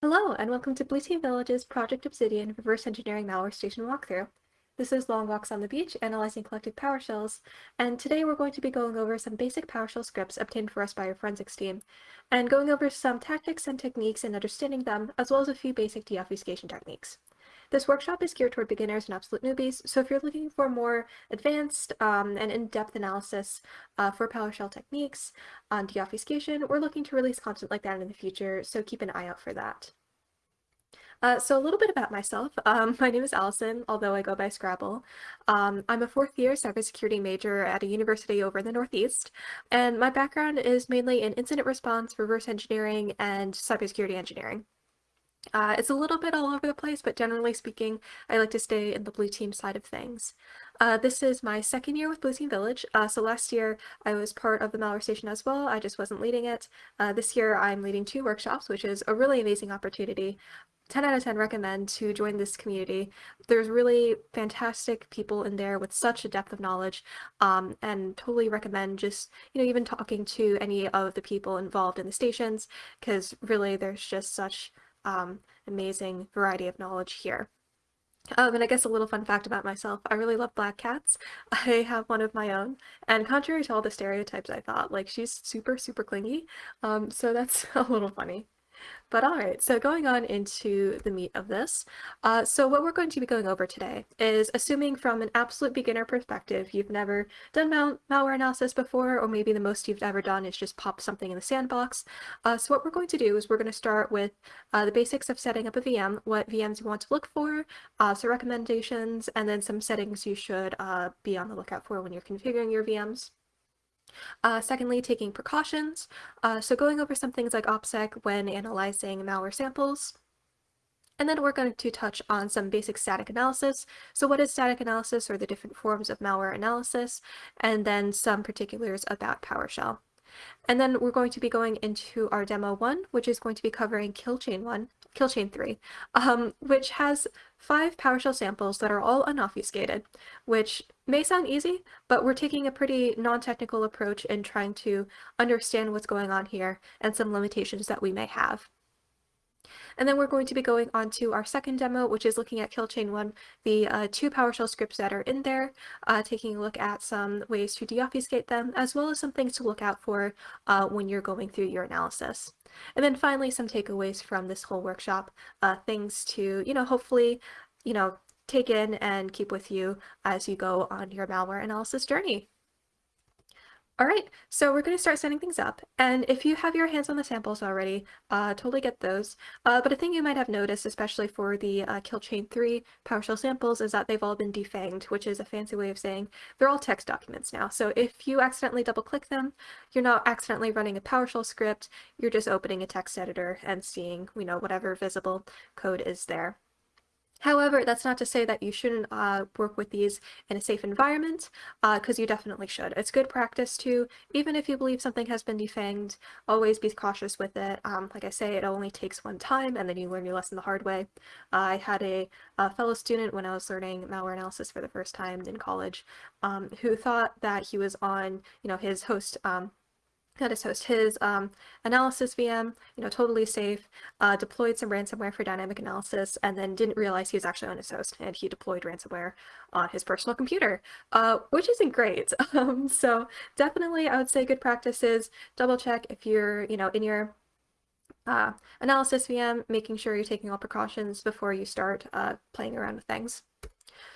Hello, and welcome to Blue Team Village's Project Obsidian Reverse Engineering Malware Station walkthrough. This is Long Walks on the Beach, analyzing collected PowerShells, and today we're going to be going over some basic PowerShell scripts obtained for us by our forensics team, and going over some tactics and techniques and understanding them, as well as a few basic deobfuscation techniques. This workshop is geared toward beginners and absolute newbies, so if you're looking for more advanced um, and in-depth analysis uh, for PowerShell techniques on deobfuscation, we're looking to release content like that in the future, so keep an eye out for that. Uh, so a little bit about myself. Um, my name is Allison, although I go by Scrabble. Um, I'm a fourth year cybersecurity major at a university over in the Northeast, and my background is mainly in incident response, reverse engineering, and cybersecurity engineering. Uh, it's a little bit all over the place, but generally speaking, I like to stay in the blue team side of things. Uh, this is my second year with Blue Team Village. Uh, so last year I was part of the Malware Station as well. I just wasn't leading it. Uh, this year I'm leading two workshops, which is a really amazing opportunity. 10 out of 10 recommend to join this community. There's really fantastic people in there with such a depth of knowledge um, and totally recommend just, you know, even talking to any of the people involved in the stations because really there's just such um, amazing variety of knowledge here. Um, and I guess a little fun fact about myself, I really love black cats. I have one of my own, and contrary to all the stereotypes I thought, like she's super, super clingy, um, so that's a little funny. But all right, so going on into the meat of this. Uh, so what we're going to be going over today is assuming from an absolute beginner perspective, you've never done mal malware analysis before, or maybe the most you've ever done is just pop something in the sandbox. Uh, so what we're going to do is we're going to start with uh, the basics of setting up a VM, what VMs you want to look for, uh, some recommendations, and then some settings you should uh, be on the lookout for when you're configuring your VMs. Uh, secondly, taking precautions. Uh, so going over some things like OPSEC when analyzing malware samples. And then we're going to touch on some basic static analysis. So what is static analysis or the different forms of malware analysis, and then some particulars about PowerShell. And then we're going to be going into our demo one, which is going to be covering kill chain one, kill chain three, um, which has five PowerShell samples that are all unobfuscated, which may sound easy, but we're taking a pretty non-technical approach in trying to understand what's going on here and some limitations that we may have. And then we're going to be going on to our second demo, which is looking at Killchain 1, the uh, two PowerShell scripts that are in there, uh, taking a look at some ways to deobfuscate them, as well as some things to look out for uh, when you're going through your analysis. And then finally, some takeaways from this whole workshop, uh, things to, you know, hopefully, you know, take in and keep with you as you go on your malware analysis journey. All right, so we're going to start setting things up, and if you have your hands on the samples already, uh, totally get those. Uh, but a thing you might have noticed, especially for the uh, Killchain 3 PowerShell samples, is that they've all been defanged, which is a fancy way of saying they're all text documents now. So if you accidentally double-click them, you're not accidentally running a PowerShell script, you're just opening a text editor and seeing, you know, whatever visible code is there. However, that's not to say that you shouldn't uh, work with these in a safe environment, because uh, you definitely should. It's good practice to, even if you believe something has been defanged, always be cautious with it. Um, like I say, it only takes one time, and then you learn your lesson the hard way. Uh, I had a, a, fellow student when I was learning malware analysis for the first time in college, um, who thought that he was on, you know, his host um, his host his um, analysis VM, you know, totally safe, uh, deployed some ransomware for dynamic analysis, and then didn't realize he was actually on his host, and he deployed ransomware on his personal computer, uh, which isn't great. Um, so definitely, I would say good practices. double check if you're, you know, in your uh, analysis VM, making sure you're taking all precautions before you start uh, playing around with things.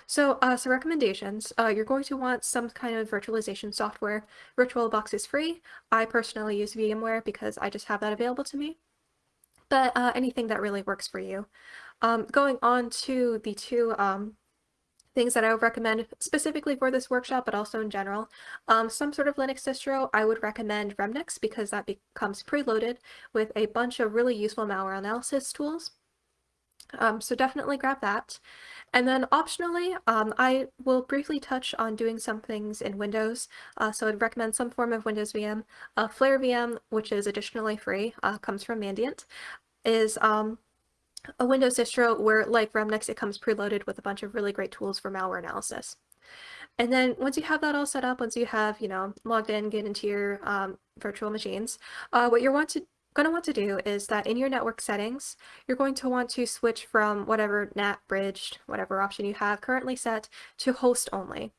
So, uh, some recommendations. Uh, you're going to want some kind of virtualization software. VirtualBox is free. I personally use VMware because I just have that available to me. But uh, anything that really works for you. Um, going on to the two um, things that I would recommend specifically for this workshop, but also in general. Um, some sort of Linux distro, I would recommend Remnux because that becomes preloaded with a bunch of really useful malware analysis tools. Um, so definitely grab that. And then optionally, um, I will briefly touch on doing some things in Windows. Uh, so I'd recommend some form of Windows VM. Uh, Flare VM, which is additionally free, uh, comes from Mandiant, is um, a Windows distro where, like Remnux, it comes preloaded with a bunch of really great tools for malware analysis. And then once you have that all set up, once you have, you know, logged in, get into your um, virtual machines, uh, what you want to going to want to do is that in your network settings, you're going to want to switch from whatever NAT bridged, whatever option you have currently set, to host only.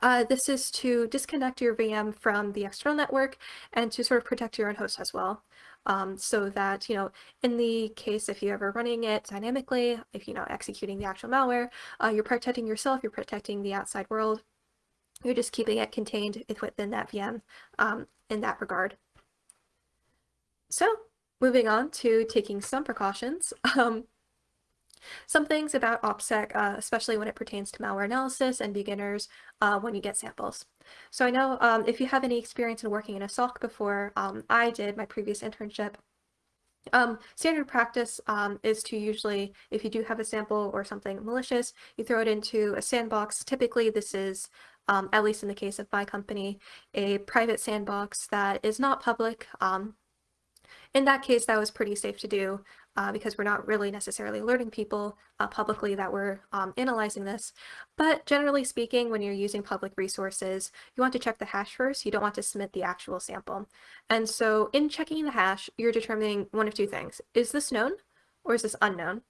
Uh, this is to disconnect your VM from the external network and to sort of protect your own host as well. Um, so that, you know, in the case if you're ever running it dynamically, if you know, executing the actual malware, uh, you're protecting yourself, you're protecting the outside world, you're just keeping it contained within that VM um, in that regard. So moving on to taking some precautions. Um, some things about OPSEC, uh, especially when it pertains to malware analysis and beginners uh, when you get samples. So I know um, if you have any experience in working in a SOC before, um, I did my previous internship. Um, standard practice um, is to usually, if you do have a sample or something malicious, you throw it into a sandbox. Typically this is, um, at least in the case of my company, a private sandbox that is not public. In that case, that was pretty safe to do uh, because we're not really necessarily alerting people uh, publicly that we're um, analyzing this. But generally speaking, when you're using public resources, you want to check the hash first. You don't want to submit the actual sample. And so in checking the hash, you're determining one of two things. Is this known or is this unknown?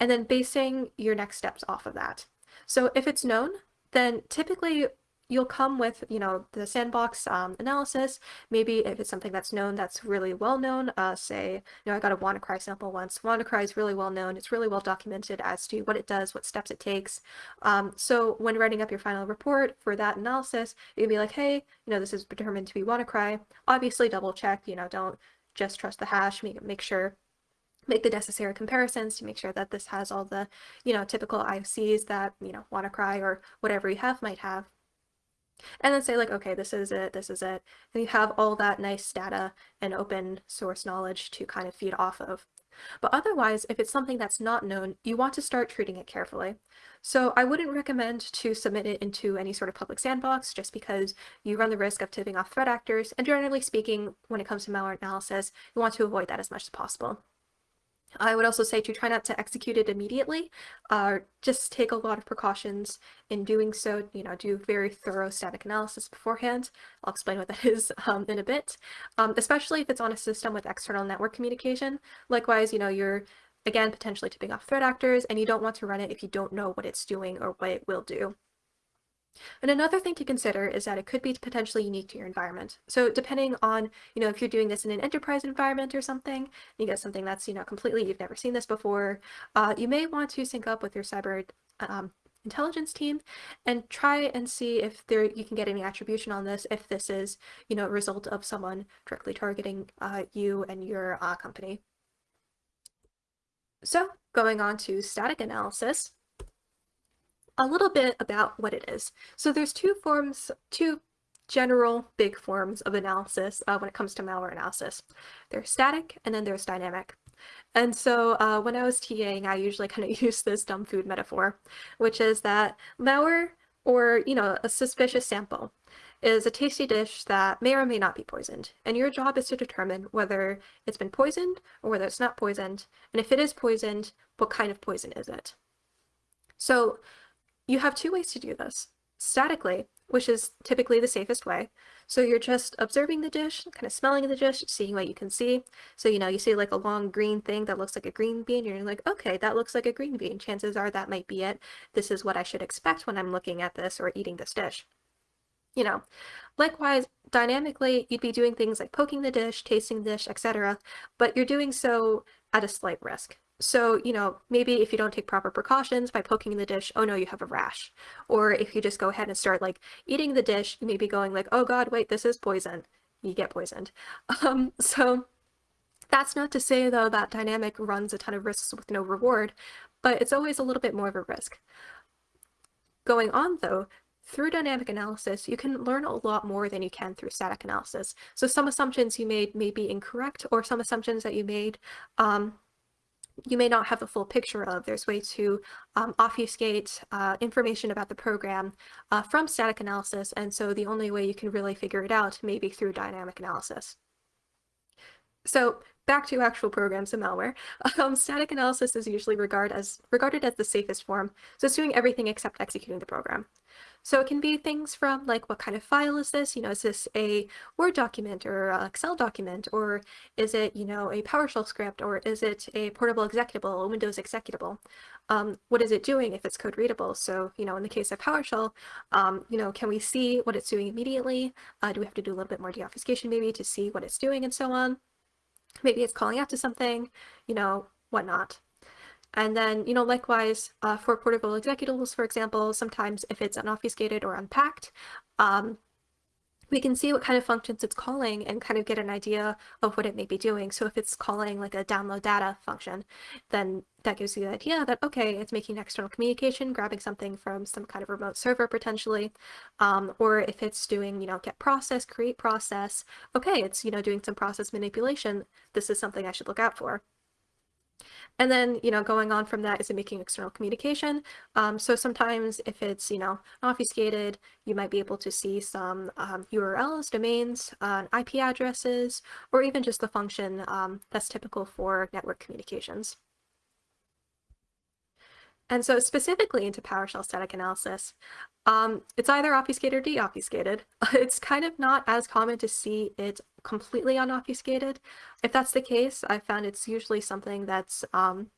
And then basing your next steps off of that. So if it's known, then typically you'll come with, you know, the sandbox um, analysis. Maybe if it's something that's known, that's really well known, uh, say, you know, I got a WannaCry sample once. WannaCry is really well known. It's really well documented as to what it does, what steps it takes. Um, so when writing up your final report for that analysis, you can be like, hey, you know, this is determined to be WannaCry. Obviously double check, you know, don't just trust the hash, make, make sure make the necessary comparisons to make sure that this has all the, you know, typical IOCs that, you know, WannaCry or whatever you have might have and then say like, okay, this is it, this is it. And you have all that nice data and open source knowledge to kind of feed off of. But otherwise, if it's something that's not known, you want to start treating it carefully. So I wouldn't recommend to submit it into any sort of public sandbox just because you run the risk of tipping off threat actors. And generally speaking, when it comes to malware analysis, you want to avoid that as much as possible. I would also say to try not to execute it immediately, uh, just take a lot of precautions in doing so, you know, do very thorough static analysis beforehand. I'll explain what that is um, in a bit, um, especially if it's on a system with external network communication. Likewise, you know, you're, again, potentially tipping off threat actors, and you don't want to run it if you don't know what it's doing or what it will do. And another thing to consider is that it could be potentially unique to your environment. So depending on, you know, if you're doing this in an enterprise environment or something, you get something that's, you know, completely, you've never seen this before, uh, you may want to sync up with your cyber um, intelligence team and try and see if there you can get any attribution on this if this is you know a result of someone directly targeting uh, you and your uh, company. So going on to static analysis, a little bit about what it is. So there's two forms, two general big forms of analysis uh, when it comes to malware analysis. There's static and then there's dynamic. And so uh, when I was TAing, I usually kind of use this dumb food metaphor, which is that malware or, you know, a suspicious sample is a tasty dish that may or may not be poisoned. And your job is to determine whether it's been poisoned or whether it's not poisoned. And if it is poisoned, what kind of poison is it? So you have two ways to do this. Statically, which is typically the safest way. So you're just observing the dish, kind of smelling the dish, seeing what you can see. So, you know, you see like a long green thing that looks like a green bean, you're like, okay, that looks like a green bean. Chances are that might be it. This is what I should expect when I'm looking at this or eating this dish. You know, likewise, dynamically, you'd be doing things like poking the dish, tasting the dish, etc., but you're doing so at a slight risk. So, you know, maybe if you don't take proper precautions by poking the dish, oh no, you have a rash. Or if you just go ahead and start like eating the dish, you may be going like, oh god, wait, this is poison. You get poisoned. Um, so that's not to say though that dynamic runs a ton of risks with no reward, but it's always a little bit more of a risk. Going on though, through dynamic analysis, you can learn a lot more than you can through static analysis. So some assumptions you made may be incorrect, or some assumptions that you made um, you may not have a full picture of. There's ways to um, obfuscate uh, information about the program uh, from static analysis, and so the only way you can really figure it out may be through dynamic analysis. So back to actual programs and malware. Um, static analysis is usually regarded as, regarded as the safest form, so it's doing everything except executing the program. So it can be things from like, what kind of file is this? You know, is this a Word document or a Excel document? Or is it, you know, a PowerShell script? Or is it a portable executable, a Windows executable? Um, what is it doing if it's code readable? So, you know, in the case of PowerShell, um, you know, can we see what it's doing immediately? Uh, do we have to do a little bit more deobfuscation maybe to see what it's doing and so on? Maybe it's calling out to something, you know, whatnot. And then, you know, likewise, uh, for portable executables, for example, sometimes if it's unobfuscated or unpacked, um, we can see what kind of functions it's calling and kind of get an idea of what it may be doing. So if it's calling like a download data function, then that gives you the idea that, okay, it's making external communication, grabbing something from some kind of remote server potentially. Um, or if it's doing, you know, get process, create process, okay, it's, you know, doing some process manipulation. This is something I should look out for. And then, you know, going on from that is making external communication. Um, so sometimes if it's, you know, obfuscated, you might be able to see some um, URLs, domains, uh, IP addresses, or even just the function um, that's typical for network communications. And so specifically into PowerShell static analysis, um, it's either obfuscated or deobfuscated. It's kind of not as common to see it completely unobfuscated. If that's the case, I found it's usually something that's um,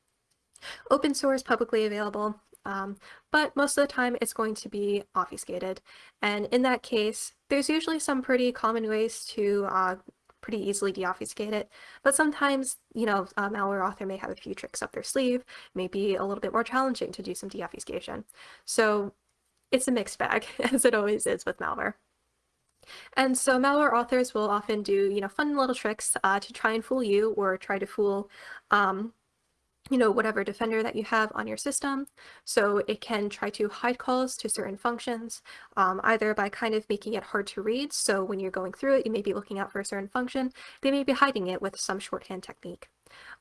open source, publicly available, um, but most of the time it's going to be obfuscated. And in that case, there's usually some pretty common ways to uh, pretty easily deobfuscate it. But sometimes, you know, a malware author may have a few tricks up their sleeve, may be a little bit more challenging to do some deobfuscation. So it's a mixed bag, as it always is with malware. And so malware authors will often do, you know, fun little tricks uh, to try and fool you or try to fool um, you know, whatever defender that you have on your system. So it can try to hide calls to certain functions, um, either by kind of making it hard to read. So when you're going through it, you may be looking out for a certain function. They may be hiding it with some shorthand technique.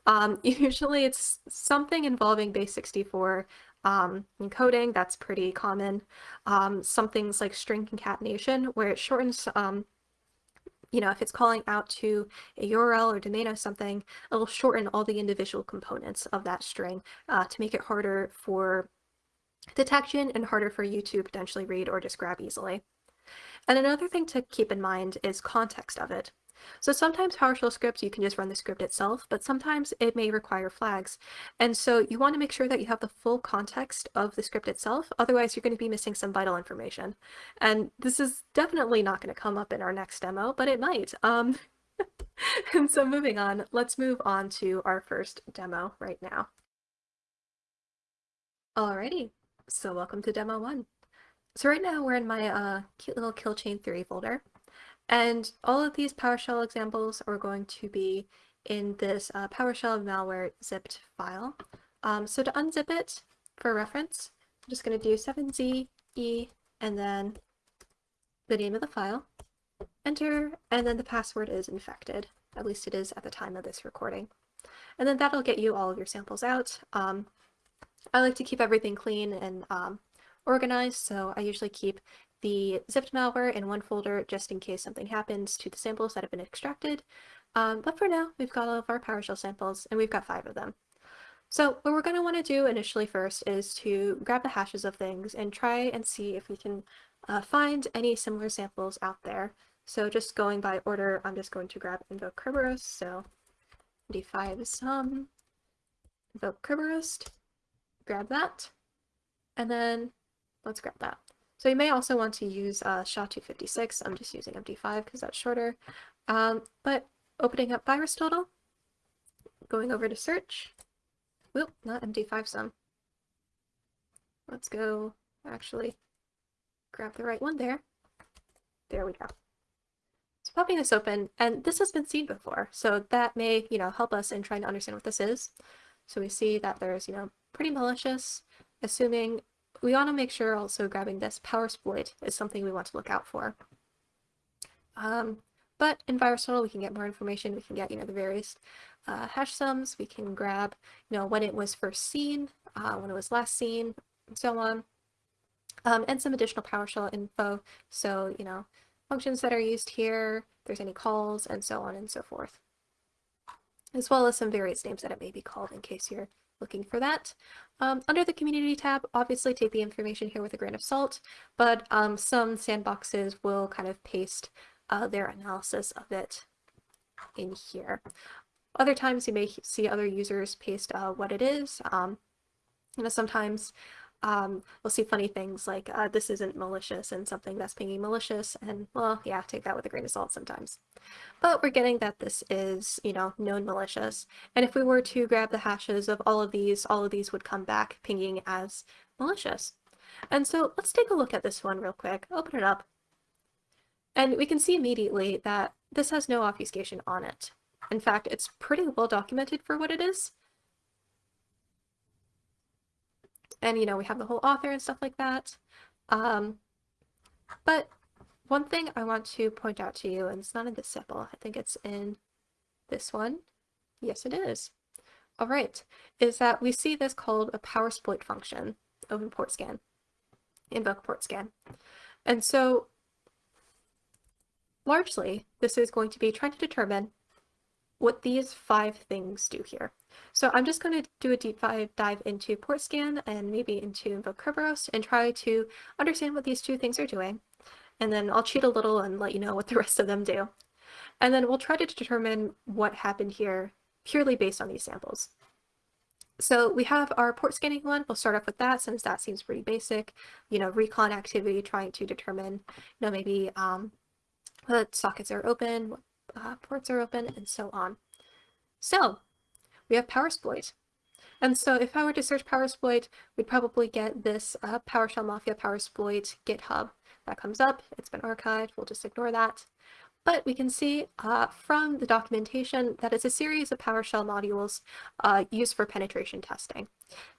Um, usually it's something involving base 64 um, encoding. That's pretty common. Um, some things like string concatenation, where it shortens um, you know, if it's calling out to a URL or domain or something, it'll shorten all the individual components of that string uh, to make it harder for detection and harder for you to potentially read or just grab easily. And another thing to keep in mind is context of it. So sometimes PowerShell scripts, you can just run the script itself, but sometimes it may require flags. And so you want to make sure that you have the full context of the script itself, otherwise you're going to be missing some vital information. And this is definitely not going to come up in our next demo, but it might. Um, and so moving on, let's move on to our first demo right now. Alrighty, so welcome to demo one. So right now we're in my uh, cute little kill chain 3 folder. And all of these PowerShell examples are going to be in this uh, PowerShell malware zipped file. Um, so to unzip it for reference, I'm just going to do 7z e and then the name of the file, enter, and then the password is infected. At least it is at the time of this recording. And then that'll get you all of your samples out. Um, I like to keep everything clean and um, organized, so I usually keep the zipped malware in one folder just in case something happens to the samples that have been extracted. Um, but for now, we've got all of our PowerShell samples, and we've got five of them. So what we're going to want to do initially first is to grab the hashes of things and try and see if we can uh, find any similar samples out there. So just going by order, I'm just going to grab invoke Kerberoast. So d5 is some, invoke Kerberoast, grab that, and then let's grab that. So you may also want to use uh, SHA-256. I'm just using MD5 because that's shorter. Um, but opening up VirusTotal, going over to search. Whoop, not md5sum. Let's go actually grab the right one there. There we go. So popping this open, and this has been seen before, so that may, you know, help us in trying to understand what this is. So we see that there's, you know, pretty malicious, assuming we want to make sure also grabbing this PowerSploit is something we want to look out for. Um, but in VirusTotal, we can get more information. We can get, you know, the various uh, hash sums. We can grab, you know, when it was first seen, uh, when it was last seen, and so on. Um, and some additional PowerShell info. So, you know, functions that are used here, there's any calls, and so on and so forth. As well as some various names that it may be called in case you're looking for that. Um, under the community tab, obviously take the information here with a grain of salt, but um, some sandboxes will kind of paste uh, their analysis of it in here. Other times you may see other users paste uh, what it is. Um, you know, sometimes um, we'll see funny things like uh, this isn't malicious and something that's pinging malicious. And well yeah take that with a grain of salt sometimes. But we're getting that this is you know known malicious. And if we were to grab the hashes of all of these all of these would come back pinging as malicious. And so let's take a look at this one real quick. Open it up. And we can see immediately that this has no obfuscation on it. In fact it's pretty well documented for what it is and you know we have the whole author and stuff like that. Um, but one thing I want to point out to you and it's not in this sample I think it's in this one. Yes it is. All right is that we see this called a PowerSploit function of import scan invoke port scan. And so largely this is going to be trying to determine what these five things do here. So I'm just going to do a deep dive, into port scan and maybe into invoke Kerberoast and try to understand what these two things are doing. And then I'll cheat a little and let you know what the rest of them do. And then we'll try to determine what happened here purely based on these samples. So we have our port scanning one. We'll start off with that since that seems pretty basic. You know, recon activity, trying to determine, you know, maybe um, what sockets are open, what uh, ports are open, and so on. So we have PowerSploit. And so if I were to search PowerSploit, we'd probably get this uh, PowerShell Mafia PowerSploit GitHub that comes up. It's been archived. We'll just ignore that. But we can see uh, from the documentation that it's a series of PowerShell modules uh, used for penetration testing.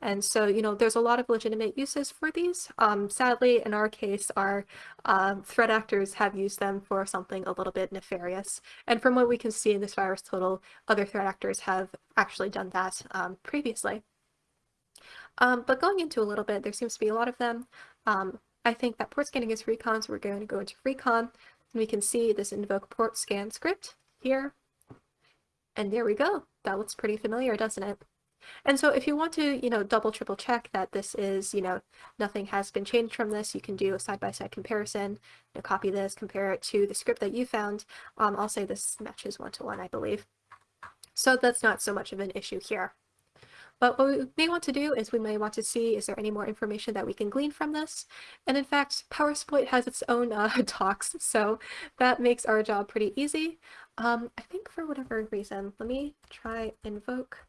And so, you know, there's a lot of legitimate uses for these. Um, sadly, in our case, our uh, threat actors have used them for something a little bit nefarious. And from what we can see in this VirusTotal, other threat actors have actually done that um, previously. Um, but going into a little bit, there seems to be a lot of them. Um, I think that port scanning is recon, so we're going to go into recon. And we can see this invoke port scan script here. And there we go. That looks pretty familiar, doesn't it? And so if you want to, you know, double, triple check that this is, you know, nothing has been changed from this, you can do a side-by-side -side comparison, you know, copy this, compare it to the script that you found. Um, I'll say this matches one-to-one, -one, I believe. So that's not so much of an issue here. But what we may want to do is we may want to see is there any more information that we can glean from this. And in fact, PowerSploit has its own uh, docs, so that makes our job pretty easy. Um, I think for whatever reason, let me try invoke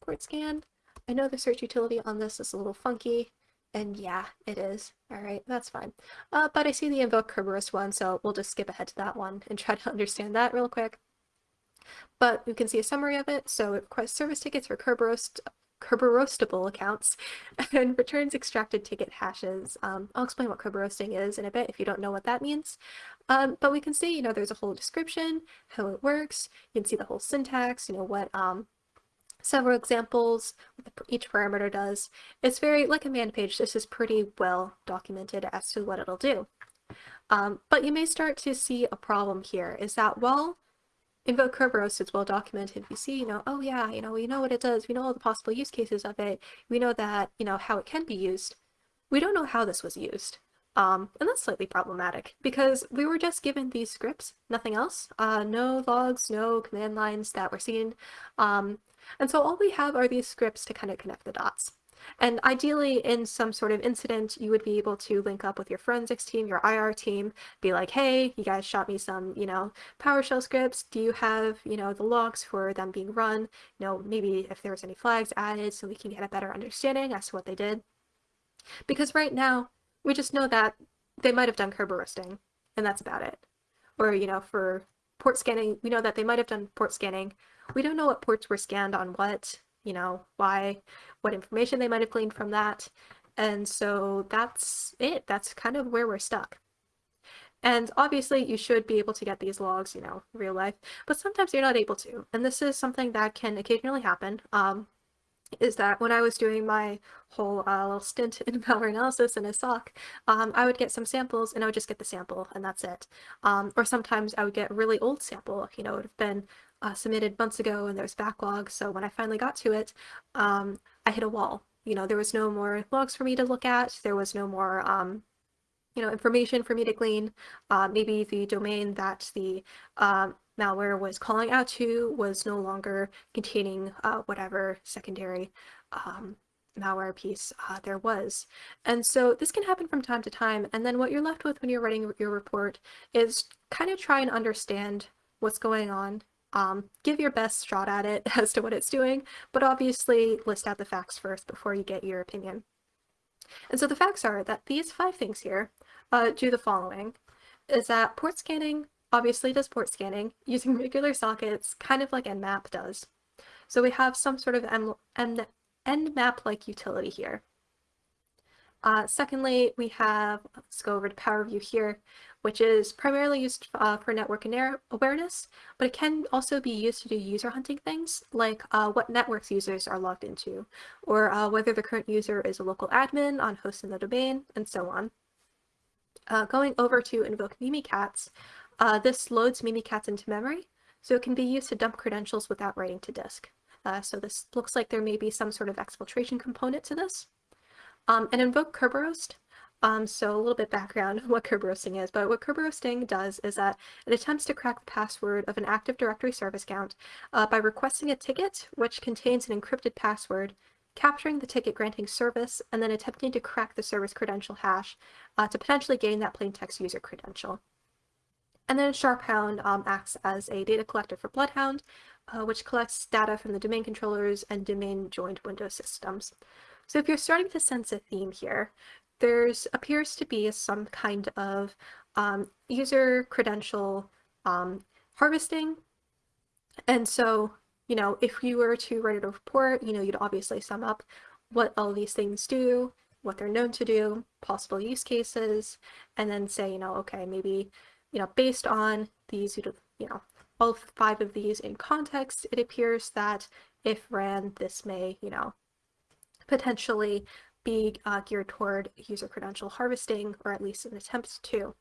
port scan. I know the search utility on this is a little funky, and yeah, it is. Alright, that's fine. Uh, but I see the invoke Kerberoast one, so we'll just skip ahead to that one and try to understand that real quick. But we can see a summary of it. So it requests service tickets for Kerberos Kerberoastable accounts and returns extracted ticket hashes. Um, I'll explain what Kerberoasting is in a bit if you don't know what that means. Um, but we can see, you know, there's a whole description, how it works. You can see the whole syntax, you know, what um, several examples, what each parameter does. It's very, like a man page, this is pretty well documented as to what it'll do. Um, but you may start to see a problem here, is that, well, Invoke Kerberoast it's well documented. We see, you know, oh yeah, you know, we know what it does. We know all the possible use cases of it. We know that, you know, how it can be used. We don't know how this was used. Um, and that's slightly problematic because we were just given these scripts, nothing else. Uh, no logs, no command lines that were seen. Um, and so all we have are these scripts to kind of connect the dots. And ideally, in some sort of incident, you would be able to link up with your forensics team, your IR team, be like, hey, you guys shot me some, you know, PowerShell scripts. Do you have, you know, the logs for them being run? You know, maybe if there's any flags added so we can get a better understanding as to what they did. Because right now, we just know that they might have done Kerberoasting, and that's about it. Or, you know, for port scanning, we know that they might have done port scanning. We don't know what ports were scanned on what, you know, why, what information they might have gleaned from that. And so that's it. That's kind of where we're stuck. And obviously you should be able to get these logs, you know, real life, but sometimes you're not able to. And this is something that can occasionally happen. Um, is that when I was doing my whole uh, little stint in malware analysis in a SOC, um, I would get some samples and I would just get the sample and that's it. Um, or sometimes I would get a really old sample, you know, it would have been uh, submitted months ago and there was backlog. So when I finally got to it, um, I hit a wall. You know, there was no more logs for me to look at. There was no more, um, you know, information for me to glean. Uh, maybe the domain that the um, malware was calling out to was no longer containing uh, whatever secondary um, malware piece uh, there was. And so this can happen from time to time. And then what you're left with when you're writing your report is kind of try and understand what's going on. Um, give your best shot at it as to what it's doing, but obviously list out the facts first before you get your opinion. And so the facts are that these five things here uh, do the following, is that port scanning obviously does port scanning using regular sockets, kind of like Nmap does. So we have some sort of Nmap-like utility here. Uh, secondly, we have, let's go over to PowerView here, which is primarily used uh, for network awareness, but it can also be used to do user hunting things, like uh, what networks users are logged into, or uh, whether the current user is a local admin on host in the domain, and so on. Uh, going over to invoke Mimikatz, uh, this loads Mimikatz into memory, so it can be used to dump credentials without writing to disk. So this looks like there may be some sort of exfiltration component to this. Um, and invoke Kerberoast. Um, so a little bit background on what Kerberoasting is, but what Kerberoasting does is that it attempts to crack the password of an Active Directory service account uh, by requesting a ticket which contains an encrypted password, capturing the ticket granting service, and then attempting to crack the service credential hash uh, to potentially gain that plaintext user credential. And then Sharphound um, acts as a data collector for Bloodhound, uh, which collects data from the domain controllers and domain joined Windows systems. So if you're starting to sense a theme here, there's appears to be some kind of um, user credential um, harvesting. And so, you know, if you were to write a report, you know, you'd obviously sum up what all these things do, what they're known to do, possible use cases, and then say, you know, okay, maybe, you know, based on these, you know, all five of these in context, it appears that if ran, this may, you know, potentially be uh, geared toward user credential harvesting, or at least an attempt to.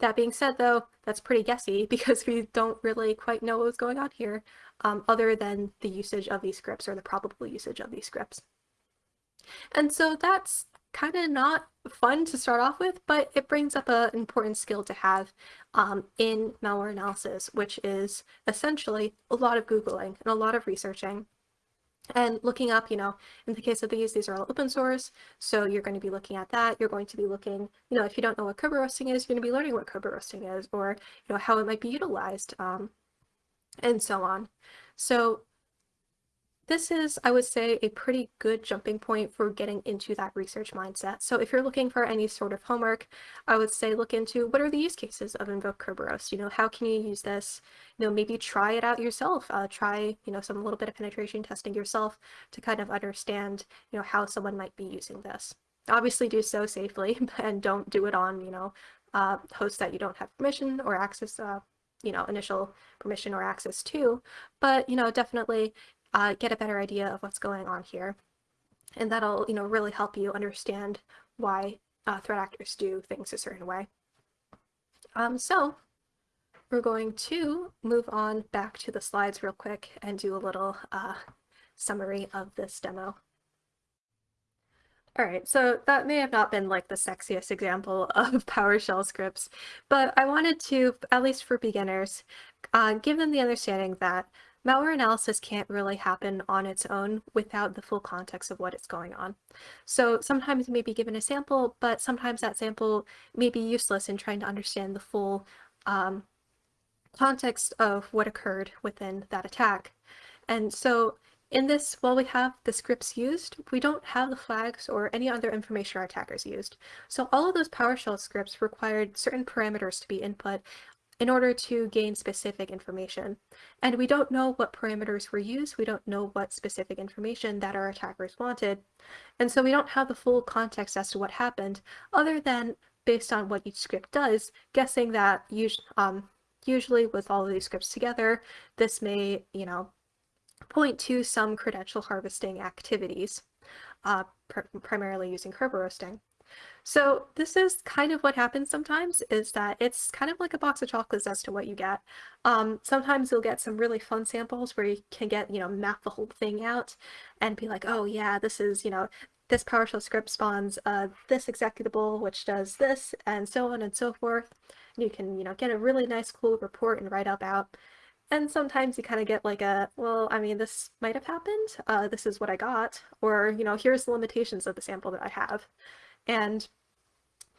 That being said, though, that's pretty guessy because we don't really quite know what's going on here, um, other than the usage of these scripts or the probable usage of these scripts. And so that's kind of not fun to start off with, but it brings up an important skill to have um, in malware analysis, which is essentially a lot of Googling and a lot of researching and looking up, you know, in the case of these, these are all open source. So you're going to be looking at that. You're going to be looking, you know, if you don't know what Kerberoasting is, you're going to be learning what Kerberoasting is or, you know, how it might be utilized um, and so on. So this is, I would say, a pretty good jumping point for getting into that research mindset. So if you're looking for any sort of homework, I would say look into what are the use cases of Invoke Kerberoast? You know, how can you use this? You know, maybe try it out yourself. Uh, try, you know, some little bit of penetration testing yourself to kind of understand, you know, how someone might be using this. Obviously do so safely and don't do it on, you know, uh, hosts that you don't have permission or access uh, you know, initial permission or access to, but, you know, definitely uh, get a better idea of what's going on here. And that'll, you know, really help you understand why uh, threat actors do things a certain way. Um, so we're going to move on back to the slides real quick and do a little uh, summary of this demo. All right, so that may have not been like the sexiest example of PowerShell scripts, but I wanted to, at least for beginners, uh, give them the understanding that malware analysis can't really happen on its own without the full context of what is going on. So sometimes you may be given a sample, but sometimes that sample may be useless in trying to understand the full um, context of what occurred within that attack. And so in this, while we have the scripts used, we don't have the flags or any other information our attackers used. So all of those PowerShell scripts required certain parameters to be input in order to gain specific information. And we don't know what parameters were used, we don't know what specific information that our attackers wanted. And so we don't have the full context as to what happened, other than based on what each script does, guessing that um, usually with all of these scripts together, this may, you know, point to some credential harvesting activities, uh, pr primarily using Kerberoasting. So this is kind of what happens sometimes is that it's kind of like a box of chocolates as to what you get. Um, sometimes you'll get some really fun samples where you can get, you know, map the whole thing out and be like, oh yeah, this is, you know, this PowerShell script spawns uh, this executable, which does this, and so on and so forth. And you can, you know, get a really nice, cool report and write up out. And sometimes you kind of get like a, well, I mean, this might have happened. Uh, this is what I got. Or, you know, here's the limitations of the sample that I have. And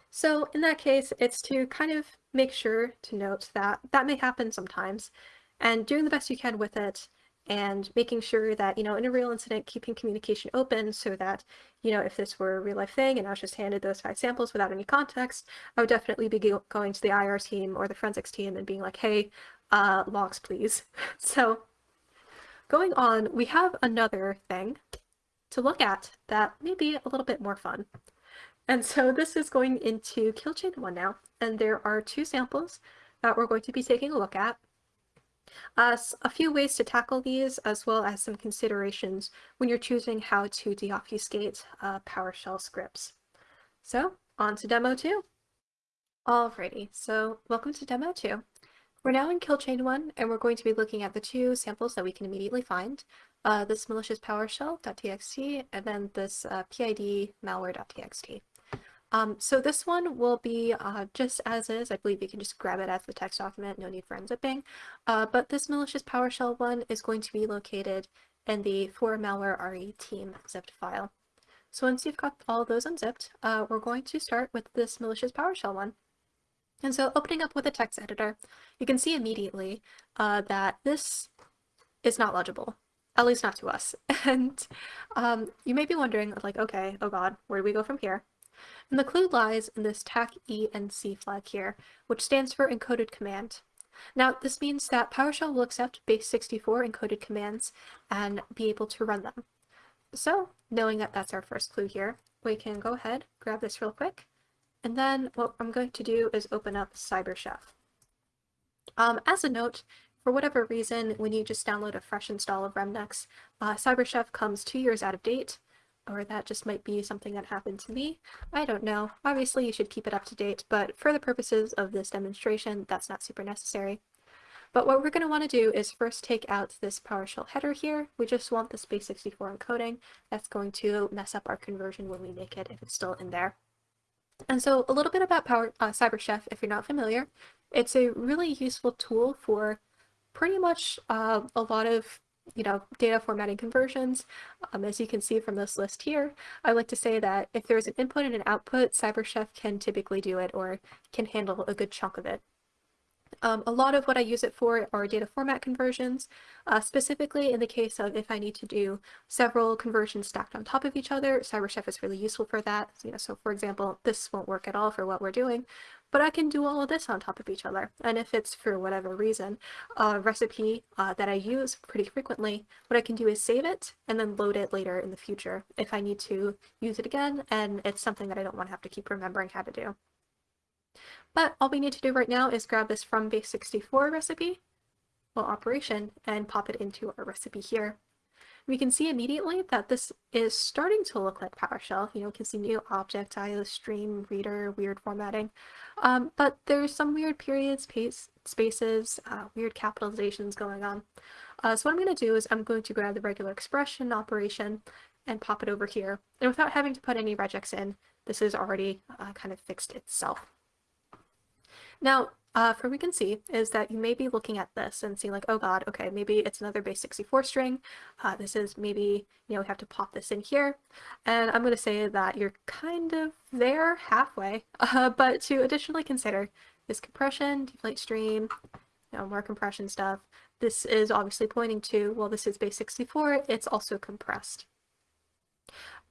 so in that case, it's to kind of make sure to note that that may happen sometimes and doing the best you can with it and making sure that, you know, in a real incident, keeping communication open so that, you know, if this were a real life thing and I was just handed those five samples without any context, I would definitely be going to the IR team or the forensics team and being like, hey, uh, logs, please. so going on, we have another thing to look at that may be a little bit more fun. And so this is going into kill chain 1 now, and there are two samples that we're going to be taking a look at. Uh, a few ways to tackle these, as well as some considerations when you're choosing how to deobfuscate uh, PowerShell scripts. So, on to demo 2. Alrighty, so welcome to demo 2. We're now in kill chain 1, and we're going to be looking at the two samples that we can immediately find. Uh, this malicious PowerShell.txt, and then this uh, PID malware.txt. Um, so this one will be uh, just as is. I believe you can just grab it as the text document, no need for unzipping. Uh, but this malicious PowerShell one is going to be located in the for malware RE team zipped file. So once you've got all those unzipped, uh, we're going to start with this malicious PowerShell one. And so opening up with a text editor, you can see immediately uh, that this is not legible, at least not to us. And um, you may be wondering, like, okay, oh god, where do we go from here? And the clue lies in this TAC-ENC flag here, which stands for encoded command. Now, this means that PowerShell will accept base64 encoded commands and be able to run them. So, knowing that that's our first clue here, we can go ahead, grab this real quick, and then what I'm going to do is open up CyberChef. Um, as a note, for whatever reason, when you just download a fresh install of Remnux, uh, CyberChef comes two years out of date, or that just might be something that happened to me. I don't know. Obviously, you should keep it up to date, but for the purposes of this demonstration, that's not super necessary. But what we're going to want to do is first take out this PowerShell header here. We just want the base64 encoding. That's going to mess up our conversion when we make it if it's still in there. And so a little bit about Power uh, CyberChef, if you're not familiar. It's a really useful tool for pretty much uh, a lot of you know, data formatting conversions. Um, as you can see from this list here, I like to say that if there's an input and an output, CyberChef can typically do it or can handle a good chunk of it. Um, a lot of what I use it for are data format conversions, uh, specifically in the case of if I need to do several conversions stacked on top of each other, CyberChef is really useful for that. You know, so for example, this won't work at all for what we're doing, but I can do all of this on top of each other. And if it's for whatever reason a recipe uh, that I use pretty frequently, what I can do is save it and then load it later in the future if I need to use it again and it's something that I don't want to have to keep remembering how to do. But all we need to do right now is grab this from base64 recipe, well operation, and pop it into our recipe here. We can see immediately that this is starting to look like PowerShell. You know, we can see new object, IO stream, reader, weird formatting. Um, but there's some weird periods, pace, spaces, uh, weird capitalizations going on. Uh, so what I'm going to do is I'm going to grab the regular expression operation and pop it over here. And without having to put any regex in, this is already uh, kind of fixed itself. Now, uh, from we can see is that you may be looking at this and seeing like, oh god, okay, maybe it's another base 64 string. Uh, this is maybe, you know, we have to pop this in here. And I'm going to say that you're kind of there halfway, uh, but to additionally consider this compression, deflate stream, you know, more compression stuff. This is obviously pointing to, well, this is base 64, it's also compressed.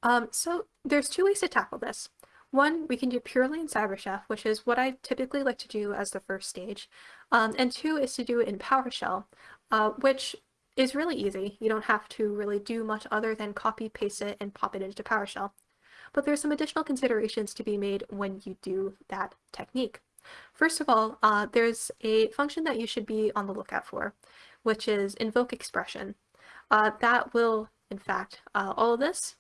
Um, so there's two ways to tackle this. One, we can do purely in CyberChef, which is what I typically like to do as the first stage. Um, and two is to do it in PowerShell, uh, which is really easy. You don't have to really do much other than copy, paste it, and pop it into PowerShell. But there's some additional considerations to be made when you do that technique. First of all, uh, there's a function that you should be on the lookout for, which is invoke expression. Uh, that will, in fact, uh, all of this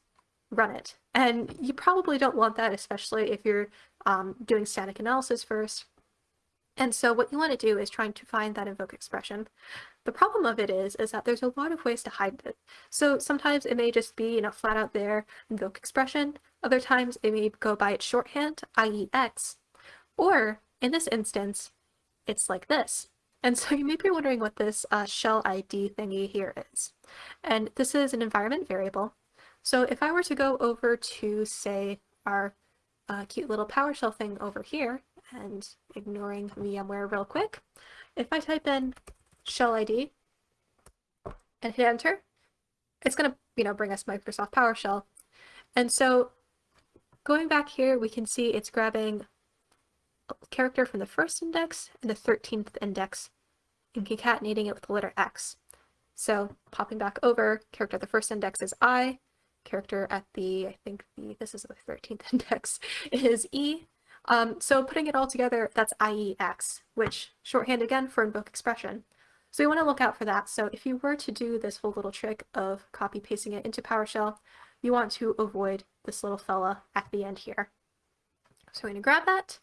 run it. And you probably don't want that, especially if you're um, doing static analysis first. And so what you want to do is trying to find that invoke expression. The problem of it is, is that there's a lot of ways to hide it. So sometimes it may just be, you know, flat out there, invoke expression. Other times it may go by its shorthand, IEX. Or in this instance, it's like this. And so you may be wondering what this uh, shell ID thingy here is. And this is an environment variable. So if I were to go over to, say, our uh, cute little PowerShell thing over here, and ignoring VMware real quick, if I type in shell ID and hit enter, it's going to, you know, bring us Microsoft PowerShell. And so going back here, we can see it's grabbing a character from the first index and the 13th index and concatenating it with the letter X. So popping back over, character at the first index is I, character at the, I think the, this is the 13th index, is E. Um, so putting it all together, that's IEX, which shorthand again for invoke expression. So you want to look out for that. So if you were to do this whole little trick of copy pasting it into PowerShell, you want to avoid this little fella at the end here. So we're going to grab that.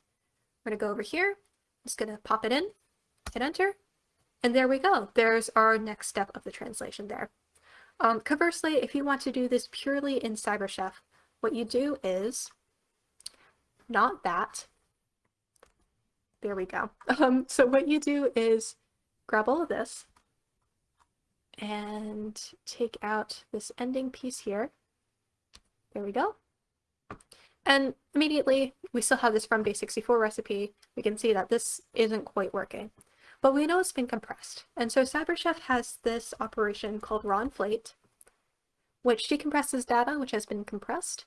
We're going to go over here. I'm just going to pop it in, hit enter, and there we go. There's our next step of the translation there. Um, conversely, if you want to do this purely in CyberChef, what you do is not that. There we go. Um, so what you do is grab all of this and take out this ending piece here. There we go. And immediately we still have this from base64 recipe. We can see that this isn't quite working but we know it's been compressed. And so CyberChef has this operation called raw inflate, which decompresses data which has been compressed.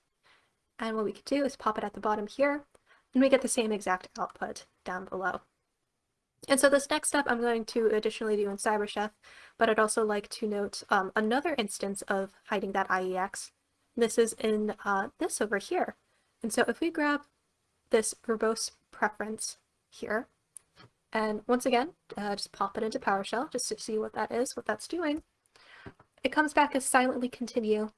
And what we could do is pop it at the bottom here, and we get the same exact output down below. And so this next step I'm going to additionally do in CyberChef, but I'd also like to note um, another instance of hiding that IEX. This is in uh, this over here. And so if we grab this verbose preference here, and once again, uh, just pop it into PowerShell just to see what that is, what that's doing. It comes back as silently continue.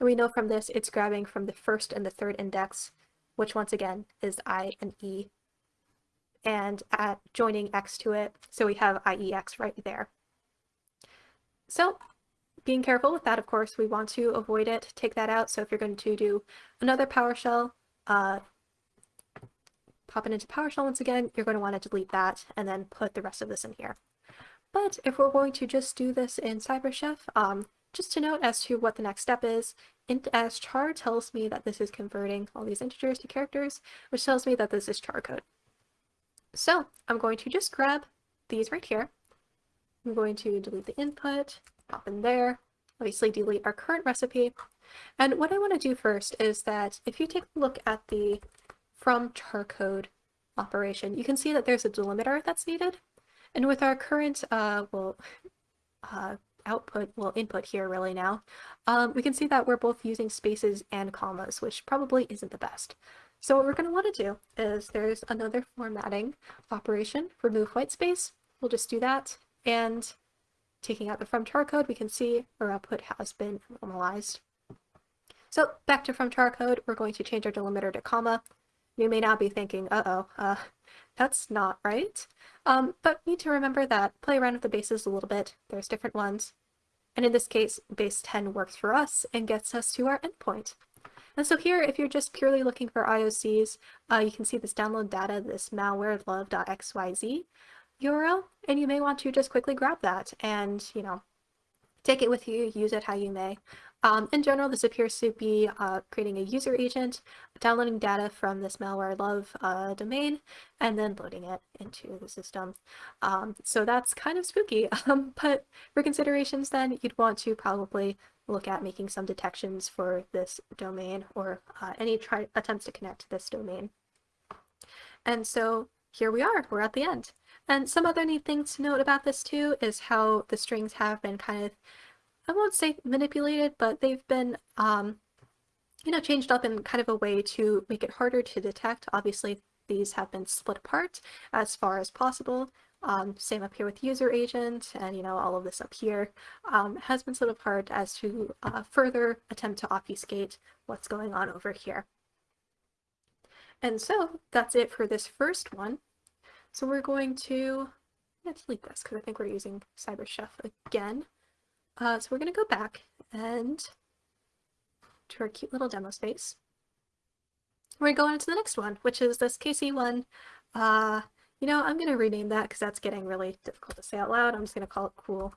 And we know from this it's grabbing from the first and the third index, which once again is I and E. And at joining X to it, so we have IEX right there. So being careful with that, of course, we want to avoid it, take that out. So if you're going to do another PowerShell, uh, pop it into PowerShell once again, you're going to want to delete that and then put the rest of this in here. But if we're going to just do this in CyberChef, um, just to note as to what the next step is, int as char tells me that this is converting all these integers to characters, which tells me that this is char code. So I'm going to just grab these right here. I'm going to delete the input, pop in there, obviously delete our current recipe. And what I want to do first is that if you take a look at the from charcode operation, you can see that there's a delimiter that's needed. And with our current, uh, well, uh, output, well, input here really now, um, we can see that we're both using spaces and commas, which probably isn't the best. So what we're going to want to do is there's another formatting operation, remove white space. We'll just do that. And taking out the from char code, we can see our output has been normalized. So back to from char code, we're going to change our delimiter to comma. You may now be thinking, uh-oh, uh, that's not right. Um, but need to remember that play around with the bases a little bit. There's different ones. And in this case, base 10 works for us and gets us to our endpoint. And so here, if you're just purely looking for IOCs, uh, you can see this download data, this malware love.xyz URL, and you may want to just quickly grab that and, you know, take it with you, use it how you may. Um, in general, this appears to be uh, creating a user agent, downloading data from this malware love uh, domain, and then loading it into the system. Um, so that's kind of spooky, um, but for considerations then, you'd want to probably look at making some detections for this domain or uh, any attempts to connect to this domain. And so here we are, we're at the end. And some other neat things to note about this too is how the strings have been kind of I won't say manipulated, but they've been, um, you know, changed up in kind of a way to make it harder to detect. Obviously, these have been split apart as far as possible. um, same up here with user agent and, you know, all of this up here um, has been set apart as to uh, further attempt to obfuscate what's going on over here. And so that's it for this first one. So we're going to, let's delete this because I think we're using CyberChef again. Uh, so we're going to go back and to our cute little demo space. We're going to go into the next one, which is this KC one. Uh, you know, I'm going to rename that because that's getting really difficult to say out loud. I'm just going to call it Cool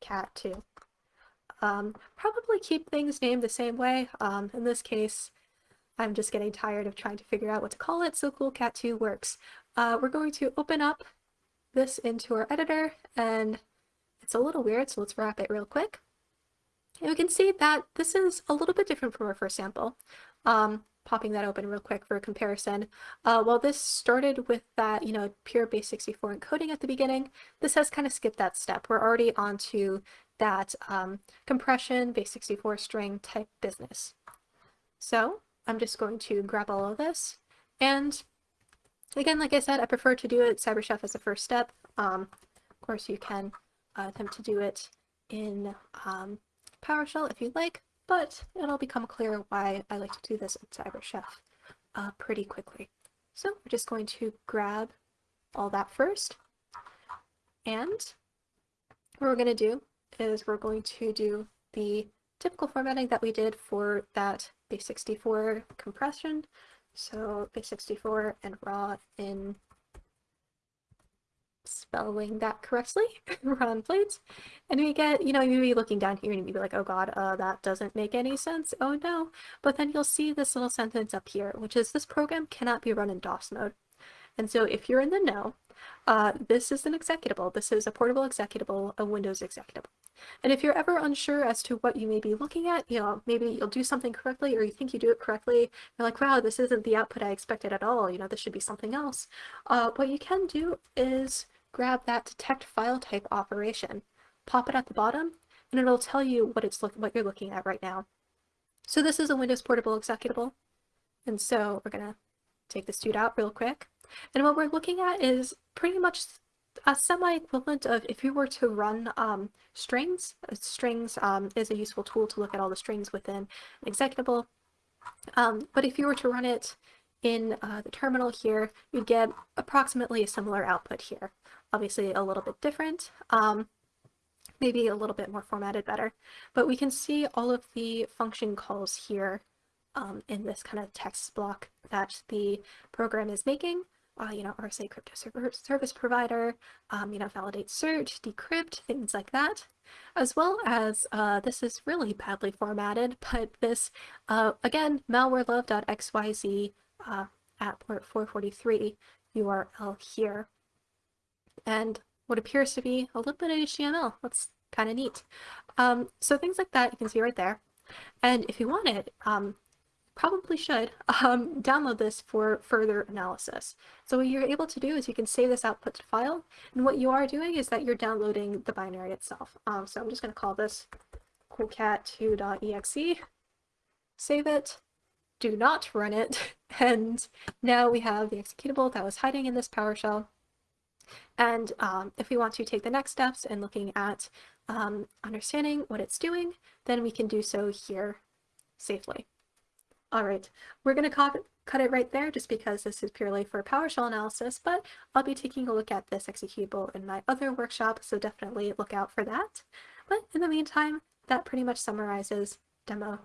Cat 2. Um, probably keep things named the same way. Um, in this case, I'm just getting tired of trying to figure out what to call it, so Cool Cat 2 works. Uh, we're going to open up this into our editor, and it's a little weird, so let's wrap it real quick. And we can see that this is a little bit different from our first sample. Um, popping that open real quick for a comparison. Uh, while this started with that, you know, pure base64 encoding at the beginning, this has kind of skipped that step. We're already onto that um, compression base64 string type business. So I'm just going to grab all of this. And again, like I said, I prefer to do it CyberChef as a first step. Um, of course, you can uh, attempt to do it in um, PowerShell if you'd like, but it'll become clear why I like to do this in CyberChef uh, pretty quickly. So we're just going to grab all that first. And what we're going to do is we're going to do the typical formatting that we did for that base64 compression. So base64 and raw in spelling that correctly, raw inflate. And we get, you know, you may be looking down here and you'd be like, oh god, uh, that doesn't make any sense. Oh no. But then you'll see this little sentence up here, which is this program cannot be run in DOS mode. And so if you're in the know, uh, this is an executable. This is a portable executable, a Windows executable. And if you're ever unsure as to what you may be looking at, you know, maybe you'll do something correctly or you think you do it correctly, you're like, wow, this isn't the output I expected at all, you know, this should be something else. Uh, what you can do is grab that detect file type operation, pop it at the bottom, and it'll tell you what it's look what you're looking at right now. So this is a Windows Portable executable, and so we're gonna take this dude out real quick. And what we're looking at is pretty much a semi-equivalent of if you were to run um, strings. Uh, strings um, is a useful tool to look at all the strings within an executable. Um, but if you were to run it in uh, the terminal here, you'd get approximately a similar output here. Obviously a little bit different, um, maybe a little bit more formatted better, but we can see all of the function calls here um, in this kind of text block that the program is making uh, you know, RSA crypto service provider, um, you know, validate search, decrypt, things like that. As well as, uh, this is really badly formatted, but this, uh, again, malwarelove.xyz uh, at port 443 URL here. And what appears to be a little bit of HTML. That's kind of neat. Um, so things like that you can see right there. And if you want it, um, probably should um, download this for further analysis. So what you're able to do is you can save this output to file, and what you are doing is that you're downloading the binary itself. Um, so I'm just going to call this coolcat2.exe, save it, do not run it, and now we have the executable that was hiding in this PowerShell. And um, if we want to take the next steps and looking at um, understanding what it's doing, then we can do so here safely. All right, we're going to cut, it right there just because this is purely for PowerShell analysis, but I'll be taking a look at this executable in my other workshop, so definitely look out for that. But in the meantime, that pretty much summarizes demo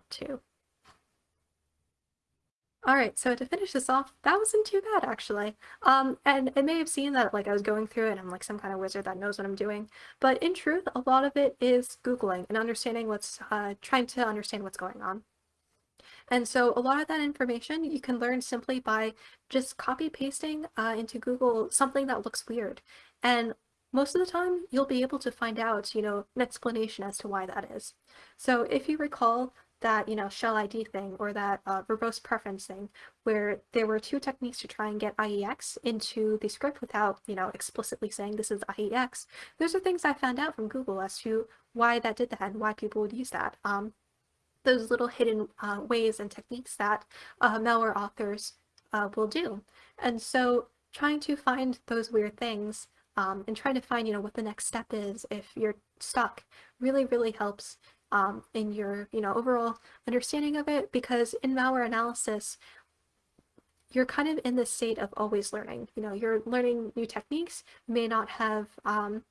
2. Alright, so to finish this off, that wasn't too bad actually. Um, and it may have seemed that like I was going through it and I'm like some kind of wizard that knows what I'm doing, but in truth, a lot of it is Googling and understanding what's, uh, trying to understand what's going on. And so a lot of that information you can learn simply by just copy pasting uh, into Google something that looks weird. And most of the time you'll be able to find out, you know, an explanation as to why that is. So if you recall that, you know, shell ID thing or that uh, verbose preference thing, where there were two techniques to try and get IEX into the script without, you know, explicitly saying this is IEX, those are things I found out from Google as to why that did that and why people would use that. Um, those little hidden uh, ways and techniques that uh, malware authors uh, will do. And so trying to find those weird things um, and trying to find, you know, what the next step is if you're stuck really, really helps um, in your, you know, overall understanding of it because in malware analysis, you're kind of in the state of always learning. You know, you're learning new techniques, may not have um,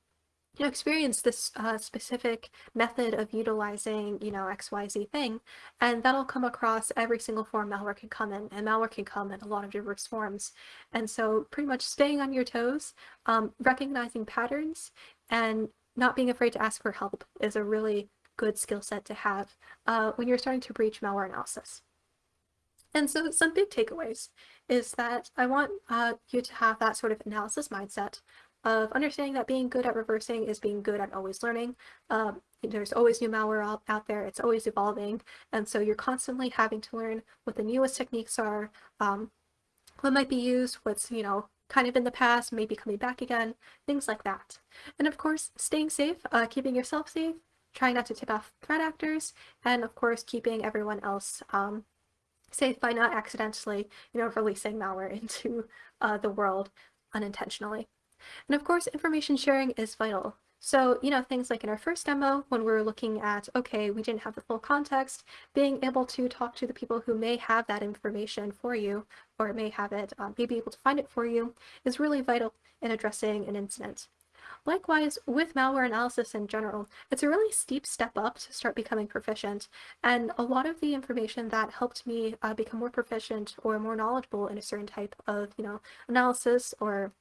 you know, experience this uh, specific method of utilizing, you know, XYZ thing, and that'll come across every single form malware can come in, and malware can come in a lot of diverse forms. And so pretty much staying on your toes, um, recognizing patterns, and not being afraid to ask for help is a really good skill set to have uh, when you're starting to breach malware analysis. And so some big takeaways is that I want uh, you to have that sort of analysis mindset of understanding that being good at reversing is being good at always learning. Um, there's always new malware out, out there, it's always evolving, and so you're constantly having to learn what the newest techniques are, um, what might be used, what's, you know, kind of in the past, maybe coming back again, things like that. And of course, staying safe, uh, keeping yourself safe, trying not to tip off threat actors, and of course, keeping everyone else um, safe by not accidentally, you know, releasing malware into uh, the world unintentionally. And of course, information sharing is vital. So, you know, things like in our first demo, when we were looking at, okay, we didn't have the full context, being able to talk to the people who may have that information for you, or may have it, um, may be able to find it for you, is really vital in addressing an incident. Likewise, with malware analysis in general, it's a really steep step up to start becoming proficient, and a lot of the information that helped me uh, become more proficient or more knowledgeable in a certain type of, you know, analysis or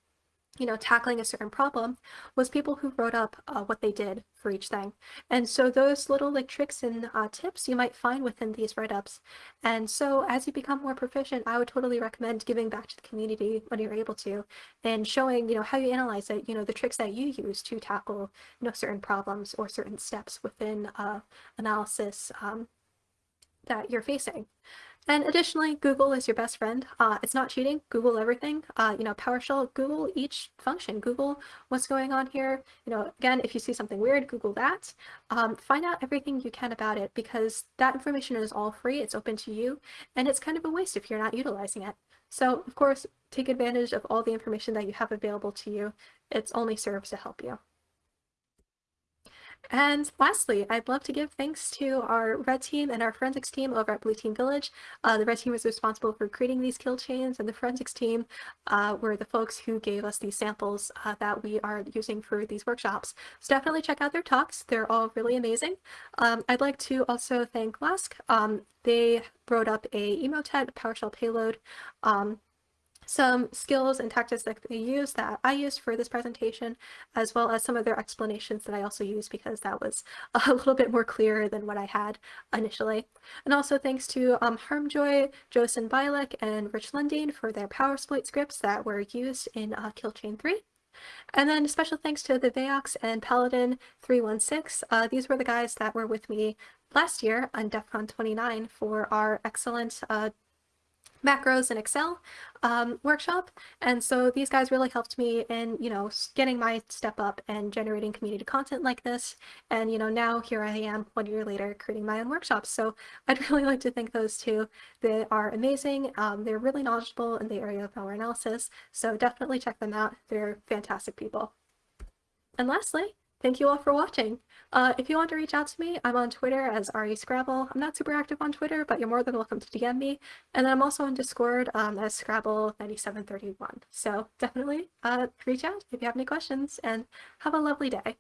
you know, tackling a certain problem was people who wrote up uh, what they did for each thing. And so those little like tricks and uh, tips you might find within these write-ups. And so as you become more proficient, I would totally recommend giving back to the community when you're able to and showing, you know, how you analyze it, you know, the tricks that you use to tackle, you know, certain problems or certain steps within uh, analysis um, that you're facing. And additionally, Google is your best friend. Uh, it's not cheating. Google everything. Uh, you know, PowerShell, Google each function. Google what's going on here. You know, again, if you see something weird, Google that. Um, find out everything you can about it because that information is all free. It's open to you, and it's kind of a waste if you're not utilizing it. So, of course, take advantage of all the information that you have available to you. It's only serves to help you. And lastly, I'd love to give thanks to our red team and our forensics team over at Blue Team Village. Uh, the red team was responsible for creating these kill chains, and the forensics team uh, were the folks who gave us these samples uh, that we are using for these workshops. So definitely check out their talks. They're all really amazing. Um, I'd like to also thank Lask. Um, they wrote up a Emotet PowerShell payload um, some skills and tactics that they use that I used for this presentation, as well as some of their explanations that I also used because that was a little bit more clear than what I had initially. And also thanks to um, harmj0y, Joseph Bialek, and Rich Lundeen for their PowerSploit scripts that were used in uh, Killchain 3. And then special thanks to the Vaox and Paladin 316. Uh, these were the guys that were with me last year on DEF CON 29 for our excellent uh, macros in Excel um, workshop. And so these guys really helped me in, you know, getting my step up and generating community content like this. And, you know, now here I am one year later creating my own workshops. So I'd really like to thank those two. They are amazing. Um, they're really knowledgeable in the area of malware analysis. So definitely check them out. They're fantastic people. And lastly, Thank you all for watching. Uh, if you want to reach out to me, I'm on Twitter as RE Scrabble. I'm not super active on Twitter, but you're more than welcome to DM me. And I'm also on Discord um, as Scrabble9731. So definitely uh, reach out if you have any questions and have a lovely day.